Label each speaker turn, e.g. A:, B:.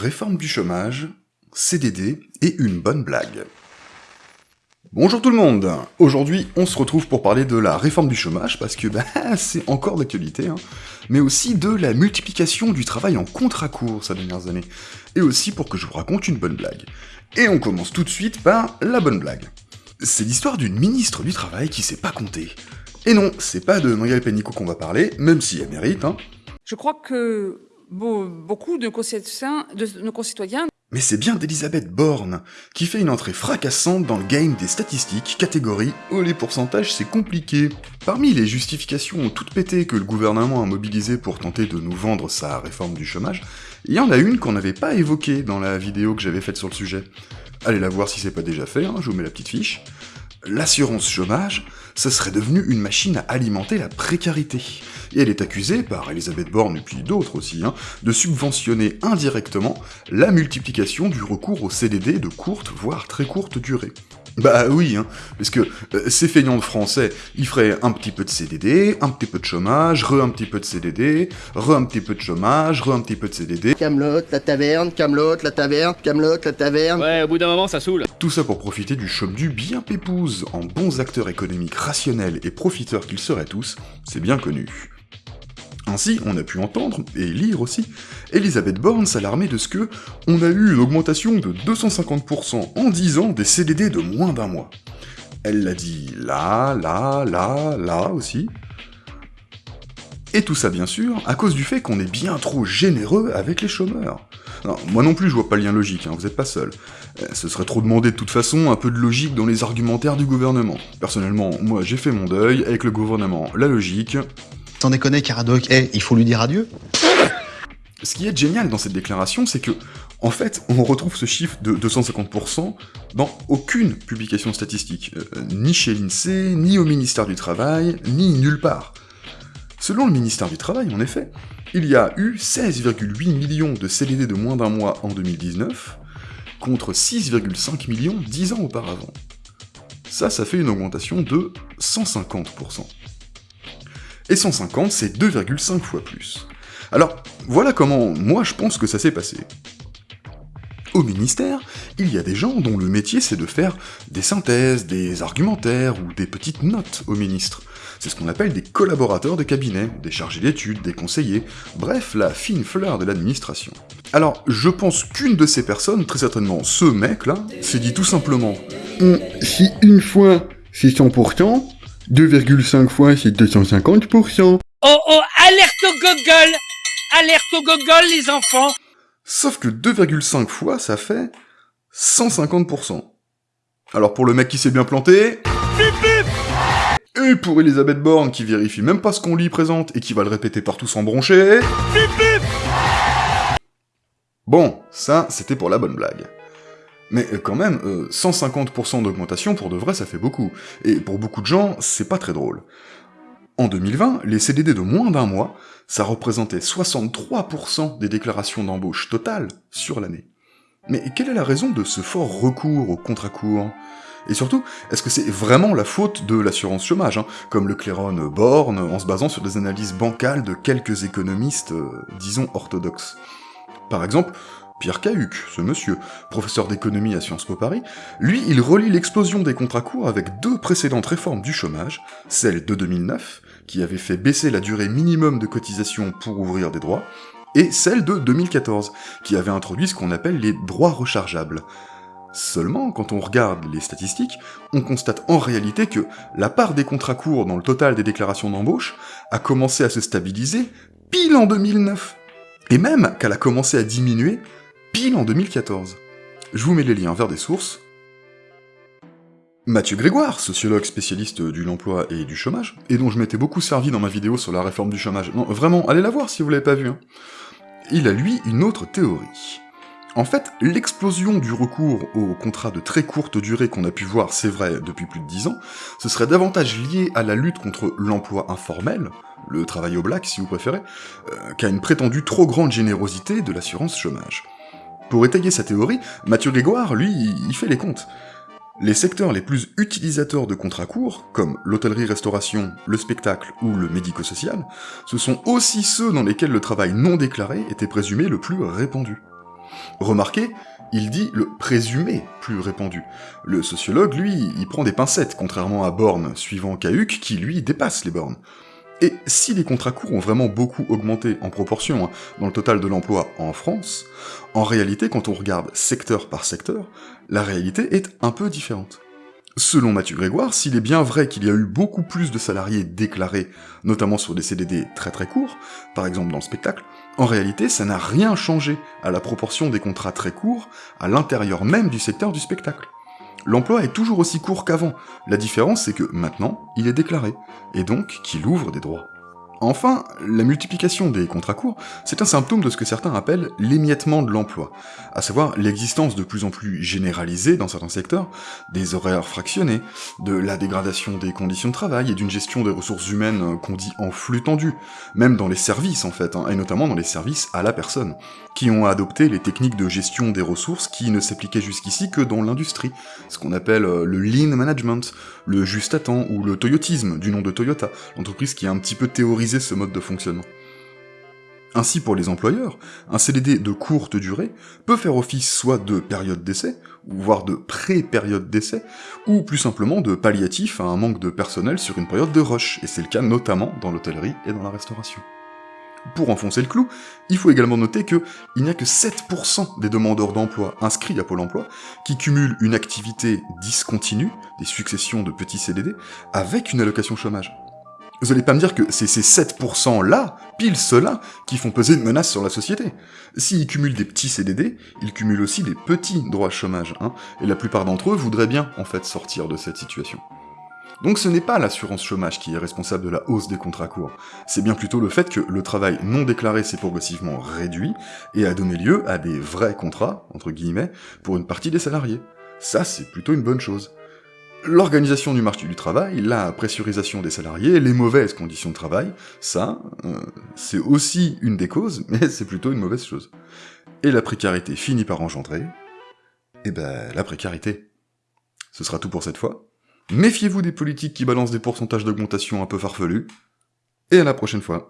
A: Réforme du chômage, CDD et une bonne blague. Bonjour tout le monde Aujourd'hui, on se retrouve pour parler de la réforme du chômage, parce que bah, c'est encore d'actualité, hein, mais aussi de la multiplication du travail en contrat court ces dernières années, et aussi pour que je vous raconte une bonne blague. Et on commence tout de suite par la bonne blague. C'est l'histoire d'une ministre du Travail qui sait pas compter. Et non, c'est pas de Muriel Pénicaud qu'on va parler, même si elle mérite, hein.
B: Je crois que beaucoup de nos concitoyens
A: mais c'est bien d'Elisabeth Borne, qui fait une entrée fracassante dans le game des statistiques, catégories où les pourcentages c'est compliqué. Parmi les justifications toutes pétées que le gouvernement a mobilisées pour tenter de nous vendre sa réforme du chômage, il y en a une qu'on n'avait pas évoquée dans la vidéo que j'avais faite sur le sujet. Allez la voir si c'est pas déjà fait, hein, je vous mets la petite fiche. L'assurance chômage, ce serait devenu une machine à alimenter la précarité et elle est accusée, par Elisabeth Borne et puis d'autres aussi, hein, de subventionner indirectement la multiplication du recours au CDD de courte, voire très courte durée. Bah oui, hein, parce que euh, ces feignants de français, ils feraient un petit peu de CDD, un petit peu de chômage, re un petit peu de CDD, re un petit peu de chômage, re un petit peu de CDD.
C: Camelot, la taverne, Camelot, la taverne, Camelot, la taverne.
D: Ouais, au bout d'un moment, ça saoule.
A: Tout ça pour profiter du chôme du bien pépouze, en bons acteurs économiques rationnels et profiteurs qu'ils seraient tous, c'est bien connu. Ainsi, on a pu entendre, et lire aussi, Elisabeth Borne s'alarmer de ce que on a eu une augmentation de 250% en 10 ans des CDD de moins d'un mois. Elle l'a dit là, là, là, là aussi. Et tout ça bien sûr, à cause du fait qu'on est bien trop généreux avec les chômeurs. moi non plus je vois pas le lien logique, hein, vous êtes pas seul. Euh, ce serait trop demandé de toute façon un peu de logique dans les argumentaires du gouvernement. Personnellement, moi j'ai fait mon deuil, avec le gouvernement, la logique,
E: Sans déconner, Caradoc, eh, il faut lui dire adieu
A: ce qui est génial dans cette déclaration, c'est que, en fait, on retrouve ce chiffre de 250% dans aucune publication statistique, euh, ni chez l'INSEE, ni au ministère du Travail, ni nulle part. Selon le ministère du Travail, en effet, il y a eu 16,8 millions de CDD de moins d'un mois en 2019, contre 6,5 millions 10 ans auparavant. Ça, ça fait une augmentation de 150%. Et 150, c'est 2,5 fois plus. Alors, voilà comment moi je pense que ça s'est passé. Au ministère, il y a des gens dont le métier c'est de faire des synthèses, des argumentaires ou des petites notes au ministre. C'est ce qu'on appelle des collaborateurs de cabinet, des chargés d'études, des conseillers, bref, la fine fleur de l'administration. Alors, je pense qu'une de ces personnes, très certainement ce mec-là, s'est dit tout simplement Si une fois c'est 100%, 2,5 fois c'est 250%.
F: Oh oh, alerte au gogol Alerte au gogol, les enfants
A: Sauf que 2,5 fois, ça fait 150%. Alors pour le mec qui s'est bien planté... Et pour Elisabeth Borne qui vérifie même pas ce qu'on lui présente et qui va le répéter partout sans broncher... Bon, ça, c'était pour la bonne blague. Mais euh, quand même, 150% euh, d'augmentation pour de vrai, ça fait beaucoup. Et pour beaucoup de gens, c'est pas très drôle. En 2020, les CDD de moins d'un mois, ça représentait 63% des déclarations d'embauche totales sur l'année. Mais quelle est la raison de ce fort recours au contrat court Et surtout, est-ce que c'est vraiment la faute de l'assurance chômage, hein, comme le Cléron Borne, en se basant sur des analyses bancales de quelques économistes, euh, disons orthodoxes Par exemple, Pierre Cahuc, ce monsieur, professeur d'économie à Sciences Po Paris, lui, il relie l'explosion des contrats courts avec deux précédentes réformes du chômage, celle de 2009, qui avait fait baisser la durée minimum de cotisation pour ouvrir des droits, et celle de 2014, qui avait introduit ce qu'on appelle les droits rechargeables. Seulement, quand on regarde les statistiques, on constate en réalité que la part des contrats courts dans le total des déclarations d'embauche a commencé à se stabiliser pile en 2009, et même qu'elle a commencé à diminuer pile en 2014. Je vous mets les liens vers des sources. Mathieu Grégoire, sociologue spécialiste du l'emploi et du chômage, et dont je m'étais beaucoup servi dans ma vidéo sur la réforme du chômage. Non, vraiment, allez la voir si vous l'avez pas vu. Hein. Il a lui une autre théorie. En fait, l'explosion du recours aux contrats de très courte durée qu'on a pu voir, c'est vrai, depuis plus de 10 ans, ce serait davantage lié à la lutte contre l'emploi informel, le travail au black si vous préférez, euh, qu'à une prétendue trop grande générosité de l'assurance chômage. Pour étayer sa théorie, Mathieu Grégoire, lui, il fait les comptes. Les secteurs les plus utilisateurs de contrats courts, comme l'hôtellerie-restauration, le spectacle ou le médico-social, ce sont aussi ceux dans lesquels le travail non déclaré était présumé le plus répandu. Remarquez, il dit le présumé plus répandu. Le sociologue, lui, il prend des pincettes, contrairement à Born, suivant Cahuc, qui lui dépasse les bornes. Et si les contrats courts ont vraiment beaucoup augmenté en proportion hein, dans le total de l'emploi en France, en réalité, quand on regarde secteur par secteur, la réalité est un peu différente. Selon Mathieu Grégoire, s'il est bien vrai qu'il y a eu beaucoup plus de salariés déclarés, notamment sur des CDD très très courts, par exemple dans le spectacle, en réalité ça n'a rien changé à la proportion des contrats très courts à l'intérieur même du secteur du spectacle. L'emploi est toujours aussi court qu'avant, la différence c'est que maintenant, il est déclaré, et donc qu'il ouvre des droits. Enfin, la multiplication des contrats courts, c'est un symptôme de ce que certains appellent l'émiettement de l'emploi, à savoir l'existence de plus en plus généralisée dans certains secteurs, des horaires fractionnés, de la dégradation des conditions de travail et d'une gestion des ressources humaines qu'on dit en flux tendu, même dans les services en fait, hein, et notamment dans les services à la personne, qui ont adopté les techniques de gestion des ressources qui ne s'appliquaient jusqu'ici que dans l'industrie, ce qu'on appelle euh, le lean management, le juste à temps ou le toyotisme, du nom de Toyota, l'entreprise qui a un petit peu théorisé ce mode de fonctionnement. Ainsi pour les employeurs, un CDD de courte durée peut faire office soit de période d'essai, voire de pré-période d'essai, ou plus simplement de palliatif à un manque de personnel sur une période de rush, et c'est le cas notamment dans l'hôtellerie et dans la restauration. Pour enfoncer le clou, il faut également noter que il n'y a que 7% des demandeurs d'emploi inscrits à Pôle emploi qui cumulent une activité discontinue, des successions de petits CDD, avec une allocation chômage. Vous allez pas me dire que c'est ces 7%-là, pile ceux-là, qui font peser une menace sur la société. S'ils cumulent des petits CDD, ils cumulent aussi des petits droits chômage, hein, et la plupart d'entre eux voudraient bien, en fait, sortir de cette situation. Donc ce n'est pas l'assurance chômage qui est responsable de la hausse des contrats courts, c'est bien plutôt le fait que le travail non déclaré s'est progressivement réduit et a donné lieu à des vrais contrats, entre guillemets, pour une partie des salariés. Ça, c'est plutôt une bonne chose. L'organisation du marché du travail, la pressurisation des salariés, les mauvaises conditions de travail, ça, euh, c'est aussi une des causes, mais c'est plutôt une mauvaise chose. Et la précarité finit par engendrer, eh ben, la précarité. Ce sera tout pour cette fois. Méfiez-vous des politiques qui balancent des pourcentages d'augmentation un peu farfelus, et à la prochaine fois.